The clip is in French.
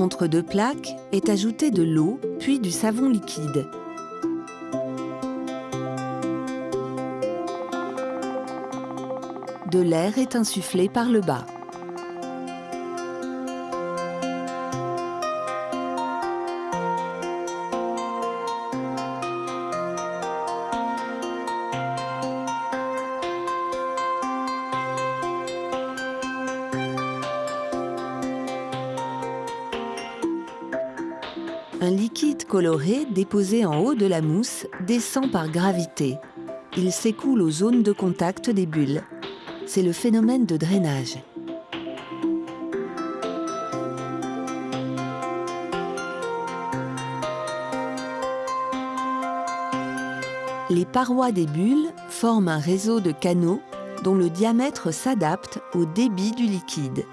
Entre deux plaques est ajoutée de l'eau puis du savon liquide. De l'air est insufflé par le bas. Un liquide coloré déposé en haut de la mousse descend par gravité. Il s'écoule aux zones de contact des bulles. C'est le phénomène de drainage. Les parois des bulles forment un réseau de canaux dont le diamètre s'adapte au débit du liquide.